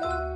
Bye.